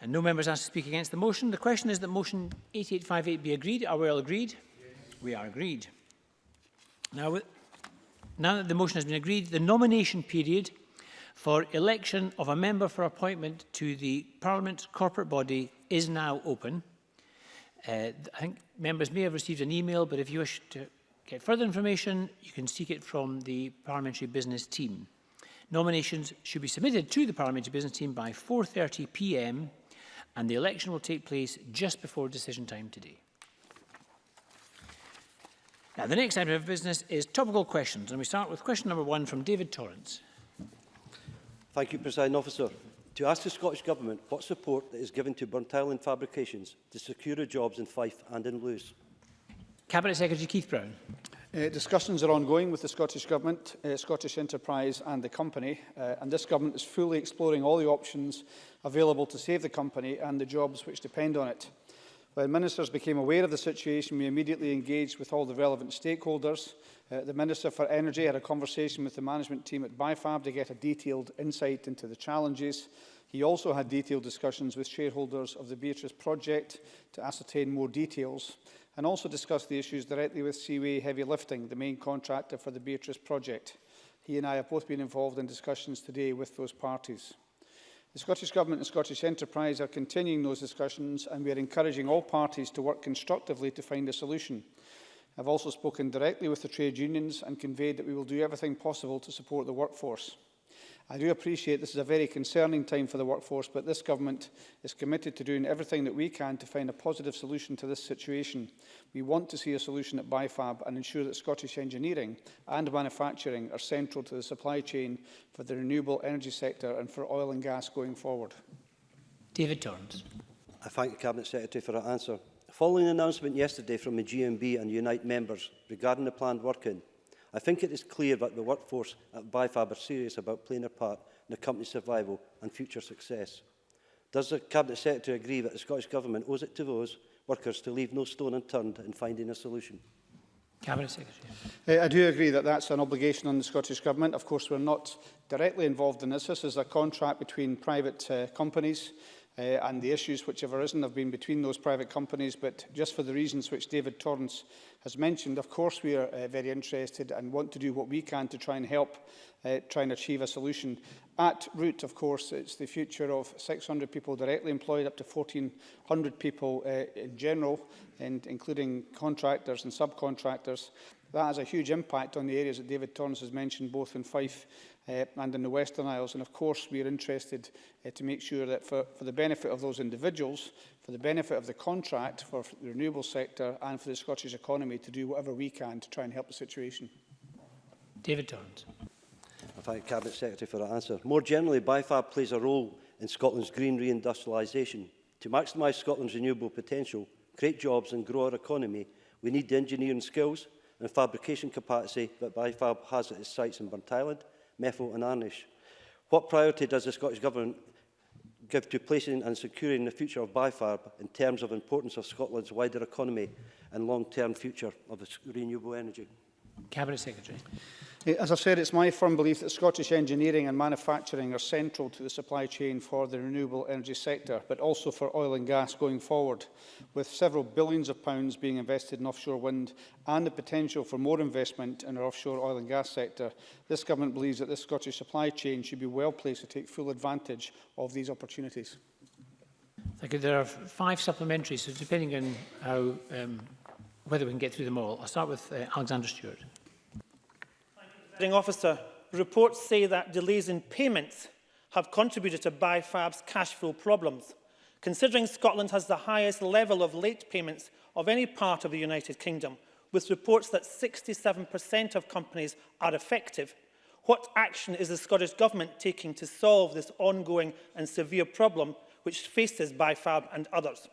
And no members asked to speak against the motion. The question is that motion 8858 be agreed. Are we all agreed? Yes. We are agreed. Now, Now that the motion has been agreed, the nomination period for election of a member for appointment to the Parliament's corporate body is now open. Uh, I think members may have received an email, but if you wish to get further information, you can seek it from the Parliamentary Business Team. Nominations should be submitted to the Parliamentary Business Team by 4.30pm and the election will take place just before decision time today. Now, the next item of business is topical questions, and we start with question number one from David Torrance. Thank you, President Officer. To ask the Scottish Government what support that is given to Burnt Island fabrications to secure jobs in Fife and in Lewes. Cabinet Secretary Keith Brown. Uh, discussions are ongoing with the Scottish Government, uh, Scottish Enterprise and the company, uh, and this Government is fully exploring all the options available to save the company and the jobs which depend on it. When ministers became aware of the situation, we immediately engaged with all the relevant stakeholders. Uh, the Minister for Energy had a conversation with the management team at BIFAB to get a detailed insight into the challenges. He also had detailed discussions with shareholders of the Beatrice project to ascertain more details and also discussed the issues directly with Seaway Heavy Lifting, the main contractor for the Beatrice project. He and I have both been involved in discussions today with those parties. The Scottish Government and Scottish Enterprise are continuing those discussions and we are encouraging all parties to work constructively to find a solution. I've also spoken directly with the trade unions and conveyed that we will do everything possible to support the workforce. I do appreciate this is a very concerning time for the workforce, but this government is committed to doing everything that we can to find a positive solution to this situation. We want to see a solution at BIFAB and ensure that Scottish engineering and manufacturing are central to the supply chain for the renewable energy sector and for oil and gas going forward. David Torrance. I thank the Cabinet Secretary for her answer. Following an announcement yesterday from the GMB and Unite members regarding the planned working I think it is clear that the workforce at BIFAB are serious about playing a part in the company's survival and future success. Does the Cabinet Secretary agree that the Scottish Government owes it to those workers to leave no stone unturned in finding a solution? Cabinet Secretary. Uh, I do agree that that's an obligation on the Scottish Government. Of course, we're not directly involved in this. This is a contract between private uh, companies uh, and the issues which have arisen have been between those private companies. But just for the reasons which David Torrance has mentioned, of course we are uh, very interested and want to do what we can to try and help uh, try and achieve a solution. At root, of course, it's the future of 600 people directly employed, up to 1,400 people uh, in general, and including contractors and subcontractors. That has a huge impact on the areas that David Torrance has mentioned, both in Fife uh, and in the Western Isles. And of course, we are interested uh, to make sure that for, for the benefit of those individuals, for the benefit of the contract, for the renewable sector and for the Scottish economy to do whatever we can to try and help the situation. David Torrance. I thank Cabinet Secretary for that answer. More generally, BIFAB plays a role in Scotland's green reindustrialisation. To maximise Scotland's renewable potential, create jobs and grow our economy, we need the engineering skills and fabrication capacity that BIFAB has at its sites in Burnt Island, Meffel and Arnish. What priority does the Scottish Government give to placing and securing the future of BIFARB in terms of importance of Scotland's wider economy and long-term future of renewable energy? Cabinet Secretary. As I said, it's my firm belief that Scottish engineering and manufacturing are central to the supply chain for the renewable energy sector, but also for oil and gas going forward, with several billions of pounds being invested in offshore wind and the potential for more investment in our offshore oil and gas sector. This government believes that the Scottish supply chain should be well placed to take full advantage of these opportunities. Thank you. There are five supplementaries, so depending on how, um, whether we can get through them all, I'll start with uh, Alexander Stewart. Presiding Officer, reports say that delays in payments have contributed to BIFAB's cash flow problems. Considering Scotland has the highest level of late payments of any part of the United Kingdom, with reports that 67% of companies are effective, what action is the Scottish Government taking to solve this ongoing and severe problem which faces BIFAB and others?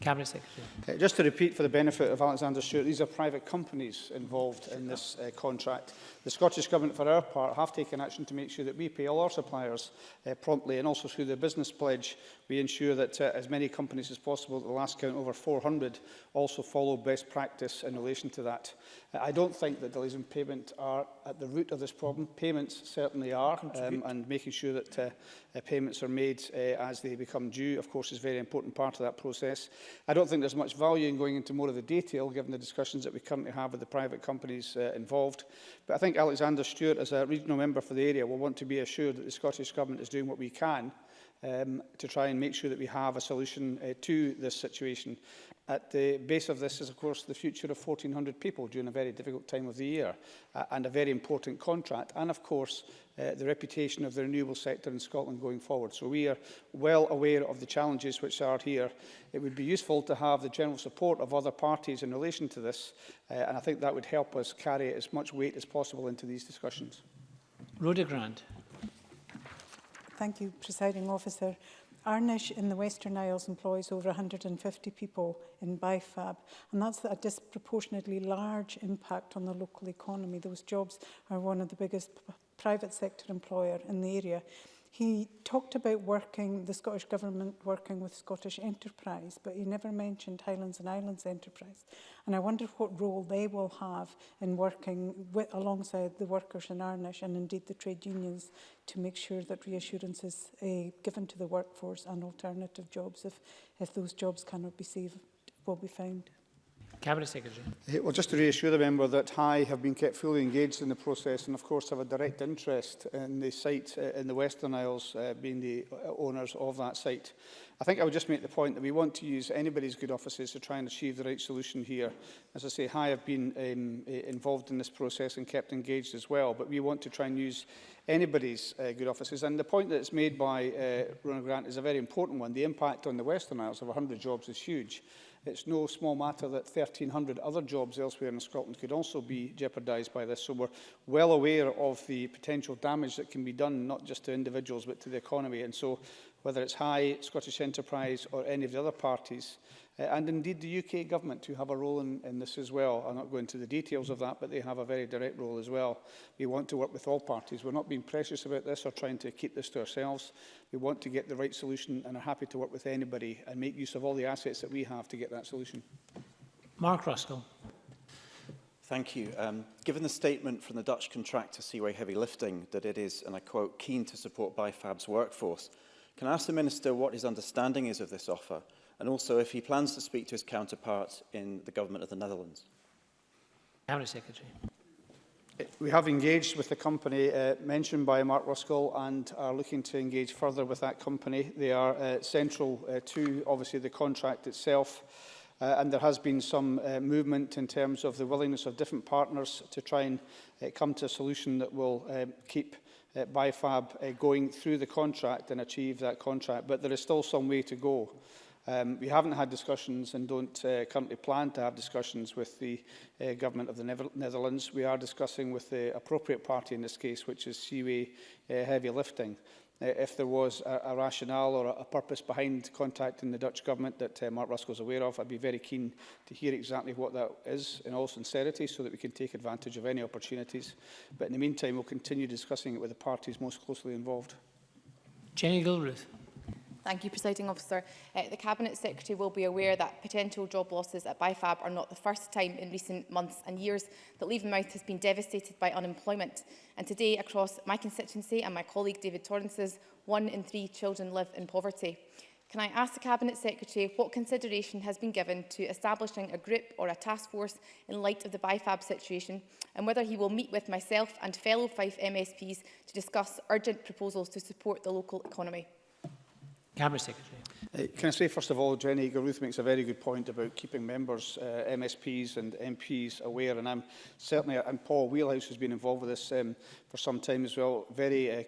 Cabinet Secretary. Uh, just to repeat for the benefit of Alexander Stewart, these are private companies involved in this uh, contract. The Scottish Government, for our part, have taken action to make sure that we pay all our suppliers uh, promptly and also through the business pledge, we ensure that uh, as many companies as possible, at the last count over 400, also follow best practice in relation to that. Uh, I don't think that delays in payment are at the root of this problem. Payments certainly are, um, and making sure that uh, uh, payments are made uh, as they become due, of course, is a very important part of that process. I don't think there's much value in going into more of the detail, given the discussions that we currently have with the private companies uh, involved. But I think Alexander Stewart, as a regional member for the area, will want to be assured that the Scottish Government is doing what we can um, to try and make sure that we have a solution uh, to this situation. At the base of this is, of course, the future of 1,400 people during a very difficult time of the year uh, and a very important contract, and, of course, uh, the reputation of the renewable sector in Scotland going forward. So we are well aware of the challenges which are here. It would be useful to have the general support of other parties in relation to this, uh, and I think that would help us carry as much weight as possible into these discussions. Rhoda Grant. Thank you, Presiding Officer. Arnish in the Western Isles employs over 150 people in BIFAB, and that's a disproportionately large impact on the local economy. Those jobs are one of the biggest private sector employer in the area. He talked about working, the Scottish Government working with Scottish Enterprise, but he never mentioned Highlands and Islands Enterprise. And I wonder what role they will have in working with, alongside the workers in Arnish and indeed the trade unions to make sure that reassurance is uh, eh, given to the workforce and alternative jobs if, if those jobs cannot be saved will be found. Cabinet Secretary. Well, just to reassure the member that I have been kept fully engaged in the process and, of course, have a direct interest in the site uh, in the Western Isles, uh, being the uh, owners of that site. I think I would just make the point that we want to use anybody's good offices to try and achieve the right solution here. As I say, I have been um, involved in this process and kept engaged as well, but we want to try and use anybody's uh, good offices. And the point that's made by uh, Ronald Grant is a very important one. The impact on the Western Isles of 100 jobs is huge. It's no small matter that 1,300 other jobs elsewhere in Scotland could also be jeopardised by this. So we're well aware of the potential damage that can be done, not just to individuals, but to the economy. And so whether it's High, Scottish Enterprise or any of the other parties, uh, and indeed the UK government who have a role in, in this as well. I'm not going into the details of that, but they have a very direct role as well. We want to work with all parties. We're not being precious about this or trying to keep this to ourselves. We want to get the right solution and are happy to work with anybody and make use of all the assets that we have to get that solution. Mark Ruskell. Thank you. Um, given the statement from the Dutch contractor Seaway Heavy Lifting that it is, and I quote, keen to support BIFAB's workforce, Can I ask the Minister what his understanding is of this offer and also if he plans to speak to his counterpart in the Government of the Netherlands? Cabinet Secretary. We have engaged with the company uh, mentioned by Mark Ruskell and are looking to engage further with that company. They are uh, central uh, to, obviously, the contract itself. Uh, and there has been some uh, movement in terms of the willingness of different partners to try and uh, come to a solution that will uh, keep uh, by FAB uh, going through the contract and achieve that contract, but there is still some way to go. Um, we haven't had discussions and don't uh, currently plan to have discussions with the uh, Government of the Never Netherlands. We are discussing with the appropriate party in this case, which is Seaway uh, Heavy Lifting uh, if there was a, a rationale or a, a purpose behind contacting the Dutch government that uh, Mark Ruskell is aware of. I'd be very keen to hear exactly what that is in all sincerity so that we can take advantage of any opportunities. But in the meantime, we'll continue discussing it with the parties most closely involved. Jenny Gilruth. Thank you, Presiding Officer. Uh, the Cabinet Secretary will be aware that potential job losses at BIFAB are not the first time in recent months and years that Leavenmouth has been devastated by unemployment. And today, across my constituency and my colleague David Torrance's, one in three children live in poverty. Can I ask the Cabinet Secretary what consideration has been given to establishing a group or a task force in light of the BIFAB situation and whether he will meet with myself and fellow Fife MSPs to discuss urgent proposals to support the local economy? Cabinet Secretary. Uh, can I say, first of all, Jenny Garuth makes a very good point about keeping members, uh, MSPs and MPs aware, and I'm certainly, and Paul Wheelhouse has been involved with this um, for some time as well, very uh,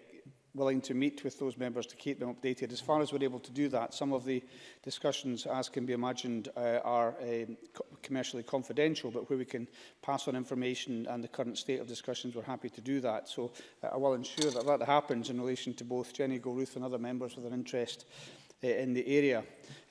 willing to meet with those members to keep them updated. As far as we're able to do that, some of the discussions, as can be imagined, uh, are uh, commercially confidential, but where we can pass on information and the current state of discussions, we're happy to do that. So uh, I will ensure that that happens in relation to both Jenny Gilruth and other members with an interest uh, in the area.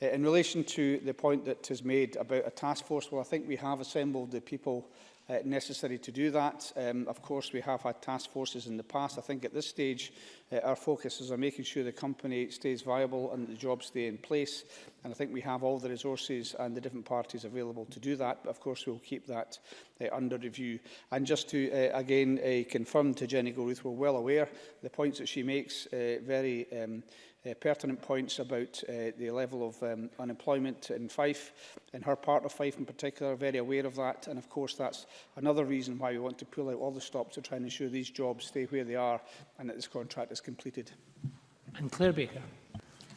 Uh, in relation to the point that is made about a task force, well, I think we have assembled the people uh, necessary to do that. Um, of course, we have had task forces in the past. I think at this stage, Uh, our focus is on making sure the company stays viable and the jobs stay in place. And I think we have all the resources and the different parties available to do that. But of course, we'll keep that uh, under review. And just to uh, again uh, confirm to Jenny Goruth, we're well aware the points that she makes, uh, very um, uh, pertinent points about uh, the level of um, unemployment in Fife, in her part of Fife in particular, very aware of that. And of course, that's another reason why we want to pull out all the stops to try and ensure these jobs stay where they are and that this contract is completed. And Claire Baker.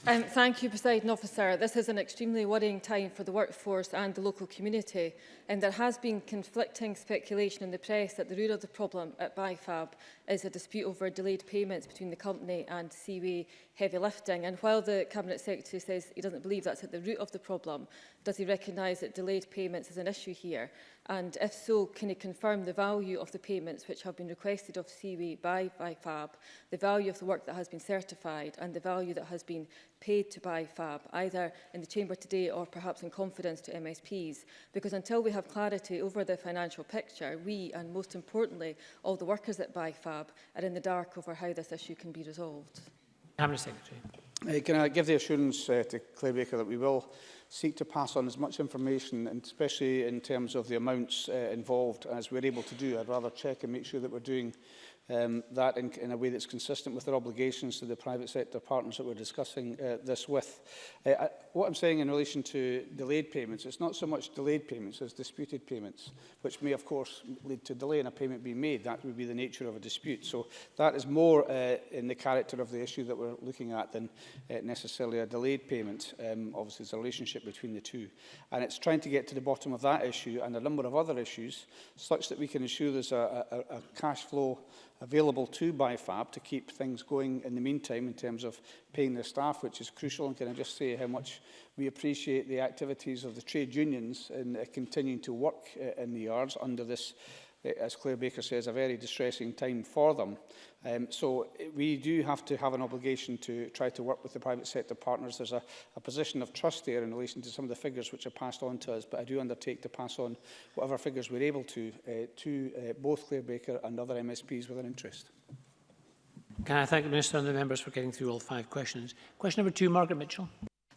Um, thank you, President Officer. This is an extremely worrying time for the workforce and the local community. And there has been conflicting speculation in the press that the root of the problem at BIFAB is a dispute over delayed payments between the company and Seaway Heavy Lifting. And while the Cabinet Secretary says he doesn't believe that's at the root of the problem, does he recognise that delayed payments is an issue here? And if so, can he confirm the value of the payments which have been requested of Seaway by, by FAB, the value of the work that has been certified and the value that has been paid to buy fab, either in the Chamber today or perhaps in confidence to MSPs, because until we have clarity over the financial picture, we, and most importantly, all the workers that buy fab, are in the dark over how this issue can be resolved. Cabinet Secretary. Uh, can I give the assurance uh, to Claire Baker that we will seek to pass on as much information, and especially in terms of the amounts uh, involved, as we're able to do. I'd rather check and make sure that we're doing um, that in, in a way that's consistent with their obligations to the private sector partners that we're discussing uh, this with. Uh, what I'm saying in relation to delayed payments, it's not so much delayed payments as disputed payments, which may, of course, lead to delay in a payment being made. That would be the nature of a dispute. So that is more uh, in the character of the issue that we're looking at than uh, necessarily a delayed payment. Um, obviously, there's a relationship between the two. And it's trying to get to the bottom of that issue and a number of other issues, such that we can ensure there's a, a, a cash flow available to BIFAB to keep things going in the meantime in terms of paying their staff, which is crucial. And can I just say how much we appreciate the activities of the trade unions in uh, continuing to work uh, in the yards under this uh, as Claire Baker says, a very distressing time for them. Um, so uh, we do have to have an obligation to try to work with the private sector partners. There's a, a position of trust there in relation to some of the figures which are passed on to us, but I do undertake to pass on whatever figures we're able to uh, to uh, both Claire Baker and other MSPs with an interest. Can I thank the Minister and the members for getting through all five questions? Question number two, Margaret Mitchell.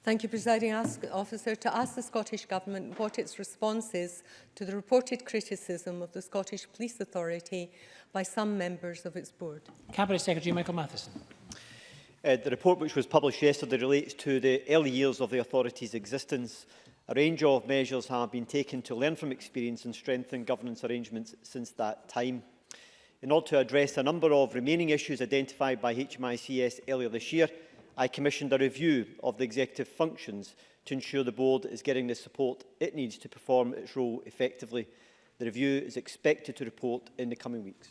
Thank you, Presiding Officer. To ask the Scottish Government what its response is to the reported criticism of the Scottish Police Authority by some members of its board. Cabinet Secretary Michael Matheson. Uh, the report which was published yesterday relates to the early years of the authority's existence. A range of measures have been taken to learn from experience and strengthen governance arrangements since that time. In order to address a number of remaining issues identified by HMICS earlier this year, I commissioned a review of the executive functions to ensure the board is getting the support it needs to perform its role effectively. The review is expected to report in the coming weeks.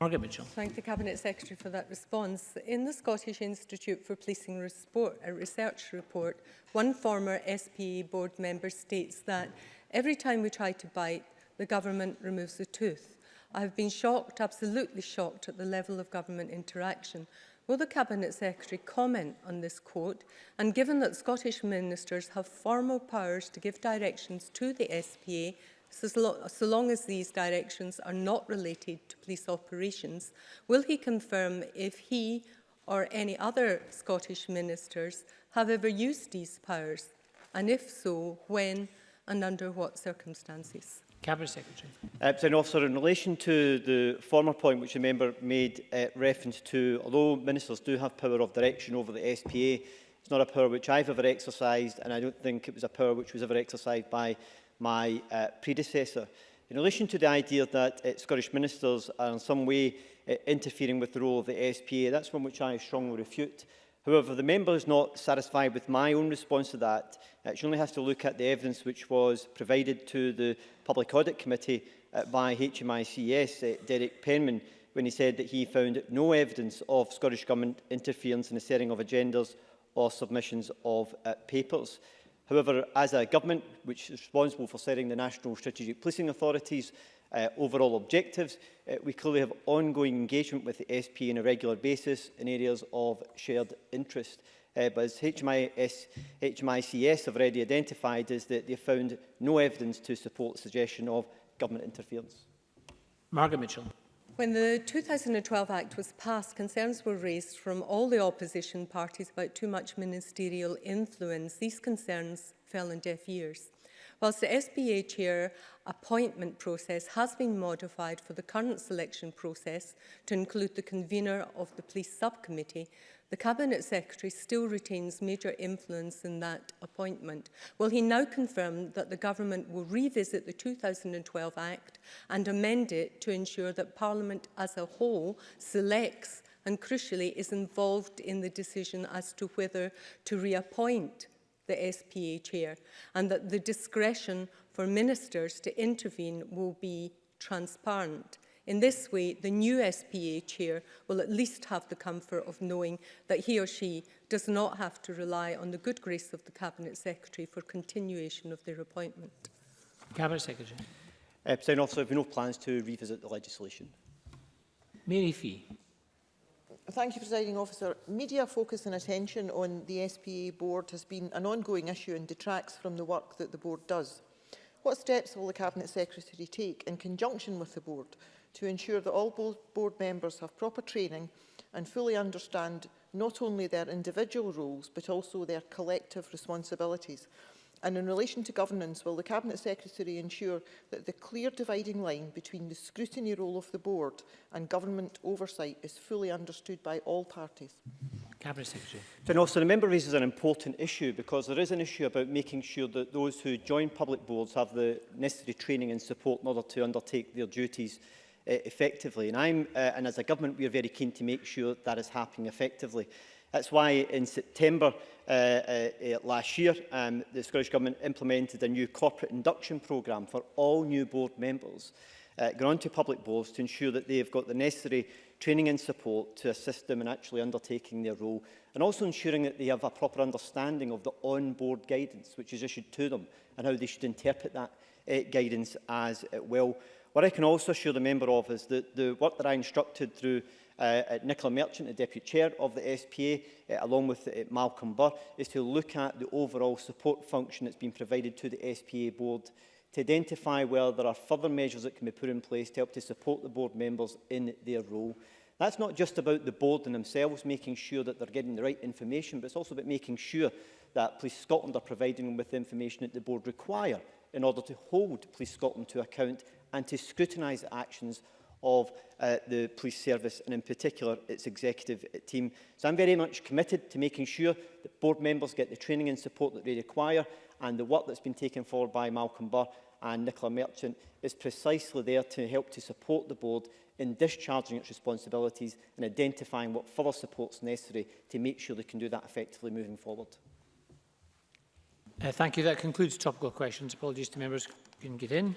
Margaret Mitchell. Thank the Cabinet Secretary for that response. In the Scottish Institute for Policing report, uh, Research report, one former SPA board member states that every time we try to bite, the government removes the tooth. I've been shocked, absolutely shocked at the level of government interaction. Will the Cabinet Secretary comment on this quote? And given that Scottish ministers have formal powers to give directions to the SPA, so, so long as these directions are not related to police operations, will he confirm if he or any other Scottish ministers have ever used these powers? And if so, when and under what circumstances? Cabinet Secretary. Uh, President Officer, in relation to the former point which the member made uh, reference to, although ministers do have power of direction over the SPA, it's not a power which I've ever exercised, and I don't think it was a power which was ever exercised by my uh, predecessor. In relation to the idea that uh, Scottish ministers are in some way uh, interfering with the role of the SPA, that's one which I strongly refute. However, the member is not satisfied with my own response to that. Uh, she only has to look at the evidence which was provided to the Public Audit Committee uh, by HMICS, uh, Derek Penman, when he said that he found no evidence of Scottish Government interference in the setting of agendas or submissions of uh, papers. However, as a government which is responsible for setting the national strategic policing authorities, uh, overall objectives. Uh, we clearly have ongoing engagement with the SP on a regular basis in areas of shared interest. Uh, but as HMIS, HMICS have already identified, is that they found no evidence to support suggestion of government interference. Margaret Mitchell. When the 2012 Act was passed, concerns were raised from all the opposition parties about too much ministerial influence. These concerns fell on deaf ears. Whilst the SPA chair appointment process has been modified for the current selection process to include the convener of the police subcommittee, the Cabinet Secretary still retains major influence in that appointment. Will he now confirm that the government will revisit the 2012 Act and amend it to ensure that Parliament as a whole selects and crucially is involved in the decision as to whether to reappoint the SPA chair and that the discretion for ministers to intervene will be transparent. In this way, the new SPA chair will at least have the comfort of knowing that he or she does not have to rely on the good grace of the Cabinet Secretary for continuation of their appointment. Cabinet Secretary. Uh, Officer, there have no plans to revisit the legislation. Mary Fee. Thank you, Presiding Officer. Media focus and attention on the SPA Board has been an ongoing issue and detracts from the work that the Board does. What steps will the Cabinet Secretary take in conjunction with the Board to ensure that all Board members have proper training and fully understand not only their individual roles but also their collective responsibilities? And in relation to governance, will the Cabinet Secretary ensure that the clear dividing line between the scrutiny role of the board and government oversight is fully understood by all parties? Cabinet Secretary. also, the member raises an important issue because there is an issue about making sure that those who join public boards have the necessary training and support in order to undertake their duties uh, effectively. And, I'm, uh, and as a government, we are very keen to make sure that is happening effectively. That's why in September Uh, uh, uh, last year, um, the Scottish Government implemented a new corporate induction programme for all new board members uh, going to public boards to ensure that they have got the necessary training and support to assist them in actually undertaking their role and also ensuring that they have a proper understanding of the on-board guidance which is issued to them and how they should interpret that uh, guidance as it will. What I can also assure the member of is that the work that I instructed through Uh, uh, Nicola Merchant, the Deputy Chair of the SPA, uh, along with uh, Malcolm Burr, is to look at the overall support function that's been provided to the SPA board to identify where there are further measures that can be put in place to help to support the board members in their role. That's not just about the board and themselves making sure that they're getting the right information, but it's also about making sure that Police Scotland are providing them with the information that the board require in order to hold Police Scotland to account and to scrutinise actions of uh, the police service and in particular its executive team. So I'm very much committed to making sure that board members get the training and support that they require and the work that's been taken forward by Malcolm Burr and Nicola Merchant is precisely there to help to support the board in discharging its responsibilities and identifying what further support is necessary to make sure they can do that effectively moving forward. Uh, thank you. That concludes topical questions. Apologies to members who can get in.